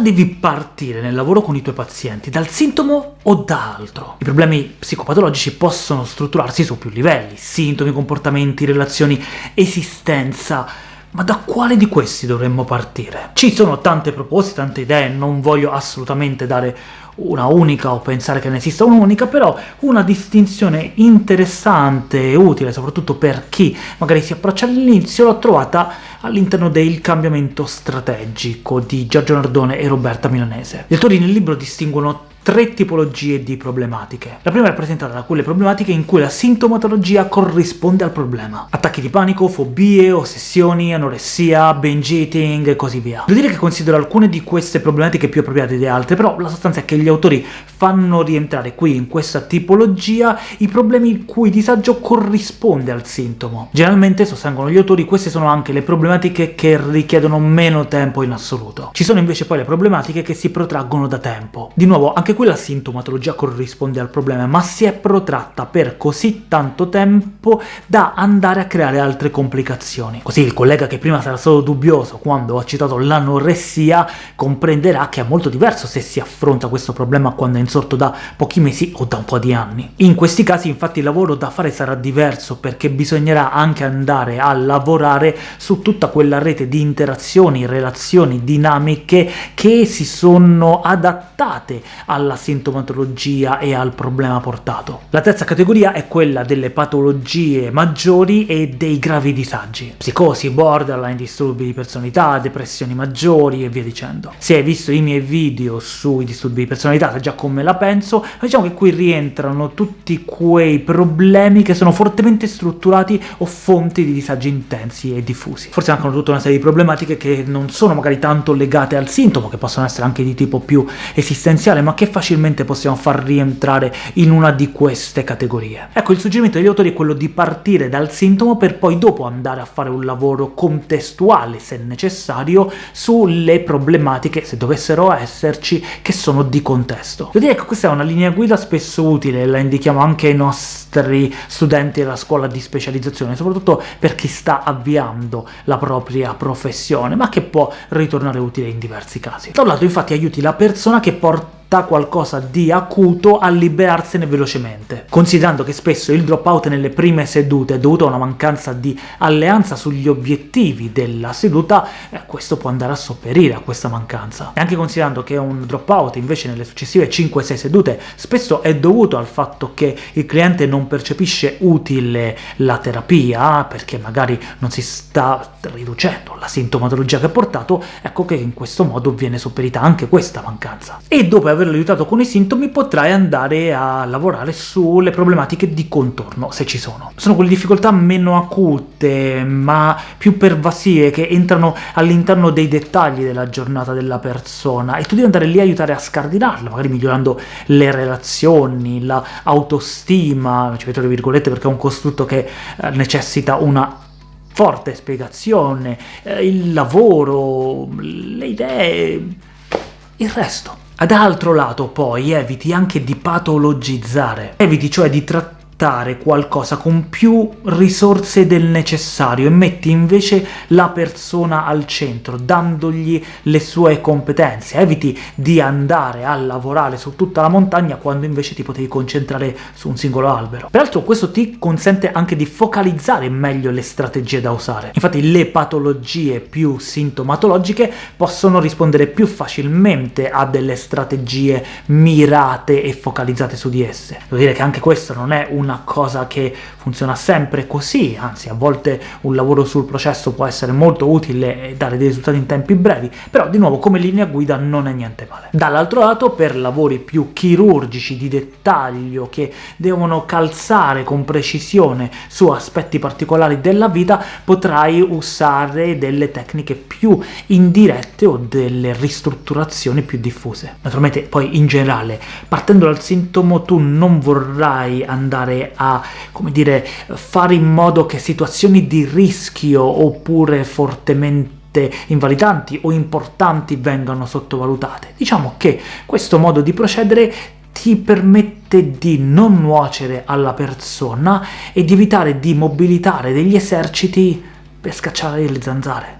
devi partire nel lavoro con i tuoi pazienti? Dal sintomo o da altro? I problemi psicopatologici possono strutturarsi su più livelli, sintomi, comportamenti, relazioni, esistenza... Ma da quale di questi dovremmo partire? Ci sono tante proposte, tante idee, non voglio assolutamente dare una unica o pensare che ne esista un'unica, però una distinzione interessante e utile, soprattutto per chi magari si approccia all'inizio, l'ho trovata all'interno del cambiamento strategico di Giorgio Nardone e Roberta Milanese. Gli autori nel libro distinguono tre tipologie di problematiche. La prima è rappresentata da quelle problematiche in cui la sintomatologia corrisponde al problema. Attacchi di panico, fobie, ossessioni, anoressia, binge eating e così via. Devo dire che considero alcune di queste problematiche più appropriate di altre, però la sostanza è che gli autori fanno rientrare qui, in questa tipologia, i problemi il cui disagio corrisponde al sintomo. Generalmente, sostengono gli autori, queste sono anche le problematiche che richiedono meno tempo in assoluto. Ci sono invece poi le problematiche che si protraggono da tempo. Di nuovo, anche qui la sintomatologia corrisponde al problema, ma si è protratta per così tanto tempo da andare a creare altre complicazioni. Così il collega che prima sarà stato dubbioso quando ho citato l'anoressia comprenderà che è molto diverso se si affronta questo problema quando è insorto da pochi mesi o da un po' di anni. In questi casi infatti il lavoro da fare sarà diverso, perché bisognerà anche andare a lavorare su tutta quella rete di interazioni, relazioni, dinamiche che si sono adattate alla sintomatologia e al problema portato. La terza categoria è quella delle patologie maggiori e dei gravi disagi. Psicosi, borderline, disturbi di personalità, depressioni maggiori e via dicendo. Se hai visto i miei video sui disturbi di personalità sai già come la penso, diciamo che qui rientrano tutti quei problemi che sono fortemente strutturati o fonti di disagi intensi e diffusi. Forse anche tutta una serie di problematiche che non sono magari tanto legate al sintomo, che possono essere anche di tipo più esistenziale, ma che facilmente possiamo far rientrare in una di queste categorie. Ecco, il suggerimento degli autori è quello di partire dal sintomo per poi dopo andare a fare un lavoro contestuale, se necessario, sulle problematiche, se dovessero esserci, che sono di contesto. Devo che questa è una linea guida spesso utile, la indichiamo anche ai nostri studenti della scuola di specializzazione, soprattutto per chi sta avviando la propria professione, ma che può ritornare utile in diversi casi. Da un lato infatti aiuti la persona che porta da qualcosa di acuto a liberarsene velocemente. Considerando che spesso il dropout nelle prime sedute è dovuto a una mancanza di alleanza sugli obiettivi della seduta, eh, questo può andare a sopperire a questa mancanza. E anche considerando che un dropout invece nelle successive 5-6 sedute spesso è dovuto al fatto che il cliente non percepisce utile la terapia, perché magari non si sta riducendo la sintomatologia che ha portato, ecco che in questo modo viene sopperita anche questa mancanza. E dopo aver averlo aiutato con i sintomi potrai andare a lavorare sulle problematiche di contorno, se ci sono. Sono quelle difficoltà meno acute, ma più pervasive, che entrano all'interno dei dettagli della giornata della persona, e tu devi andare lì a aiutare a scardinarla, magari migliorando le relazioni, l'autostima, ci metto le virgolette perché è un costrutto che eh, necessita una forte spiegazione, eh, il lavoro, le idee, il resto. Ad altro lato, poi, eviti anche di patologizzare, eviti cioè di trattare portare qualcosa con più risorse del necessario e metti invece la persona al centro, dandogli le sue competenze. Eviti di andare a lavorare su tutta la montagna quando invece ti potevi concentrare su un singolo albero. Peraltro questo ti consente anche di focalizzare meglio le strategie da usare. Infatti le patologie più sintomatologiche possono rispondere più facilmente a delle strategie mirate e focalizzate su di esse. Devo dire che anche questo non è una una cosa che funziona sempre così, anzi a volte un lavoro sul processo può essere molto utile e dare dei risultati in tempi brevi, però di nuovo come linea guida non è niente male. Dall'altro lato, per lavori più chirurgici, di dettaglio, che devono calzare con precisione su aspetti particolari della vita, potrai usare delle tecniche più indirette o delle ristrutturazioni più diffuse. Naturalmente poi in generale, partendo dal sintomo, tu non vorrai a, come dire, fare in modo che situazioni di rischio oppure fortemente invalidanti o importanti vengano sottovalutate. Diciamo che questo modo di procedere ti permette di non nuocere alla persona e di evitare di mobilitare degli eserciti per scacciare le zanzare.